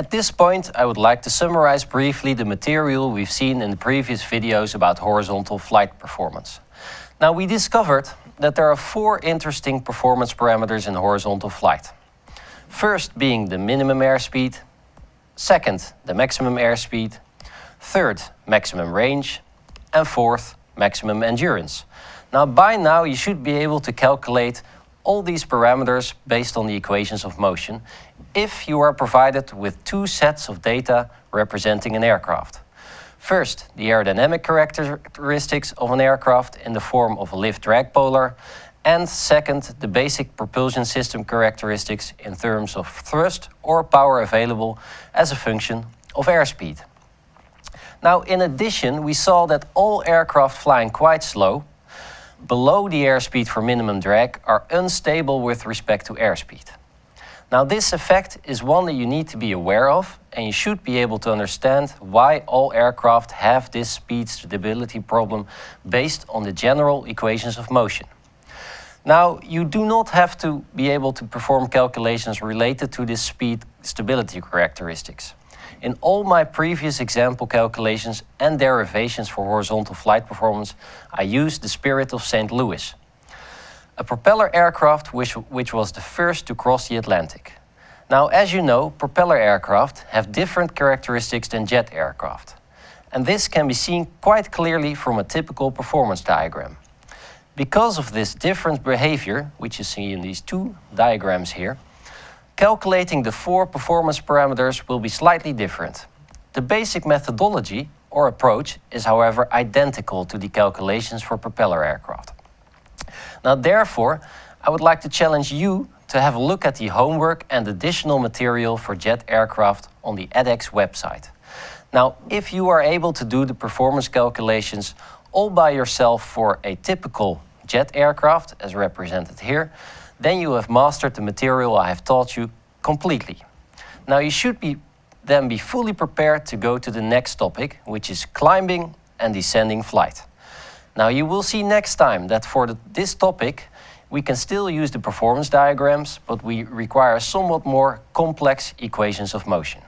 At this point, I would like to summarize briefly the material we've seen in the previous videos about horizontal flight performance. Now, we discovered that there are four interesting performance parameters in horizontal flight. First being the minimum airspeed, second, the maximum airspeed, third, maximum range, and fourth, maximum endurance. Now, by now, you should be able to calculate all these parameters based on the equations of motion if you are provided with two sets of data representing an aircraft. First, the aerodynamic characteristics of an aircraft in the form of a lift-drag polar, and second, the basic propulsion system characteristics in terms of thrust or power available as a function of airspeed. Now, in addition, we saw that all aircraft flying quite slow, below the airspeed for minimum drag, are unstable with respect to airspeed. Now, this effect is one that you need to be aware of, and you should be able to understand why all aircraft have this speed stability problem based on the general equations of motion. Now, you do not have to be able to perform calculations related to this speed stability characteristics. In all my previous example calculations and derivations for horizontal flight performance, I used the Spirit of St. Louis, a propeller aircraft which, which was the first to cross the Atlantic. Now, as you know, propeller aircraft have different characteristics than jet aircraft. And this can be seen quite clearly from a typical performance diagram. Because of this different behavior, which you see in these two diagrams here, calculating the four performance parameters will be slightly different. The basic methodology or approach is however identical to the calculations for propeller aircraft. Now therefore, I would like to challenge you to have a look at the homework and additional material for jet aircraft on the edX website. Now, if you are able to do the performance calculations all by yourself for a typical jet aircraft, as represented here, then you have mastered the material I have taught you completely. Now you should be then be fully prepared to go to the next topic, which is climbing and descending flight. Now you will see next time that for the, this topic, we can still use the performance diagrams, but we require somewhat more complex equations of motion.